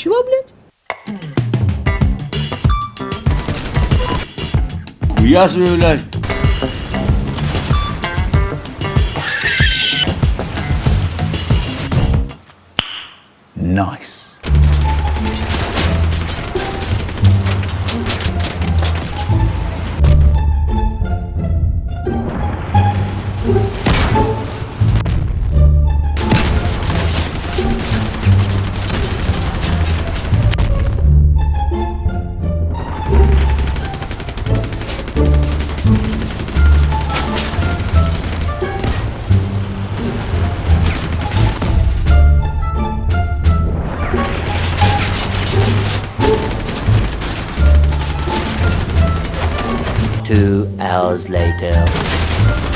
Чего, блядь? Ясно, блядь. Nice. Two hours later.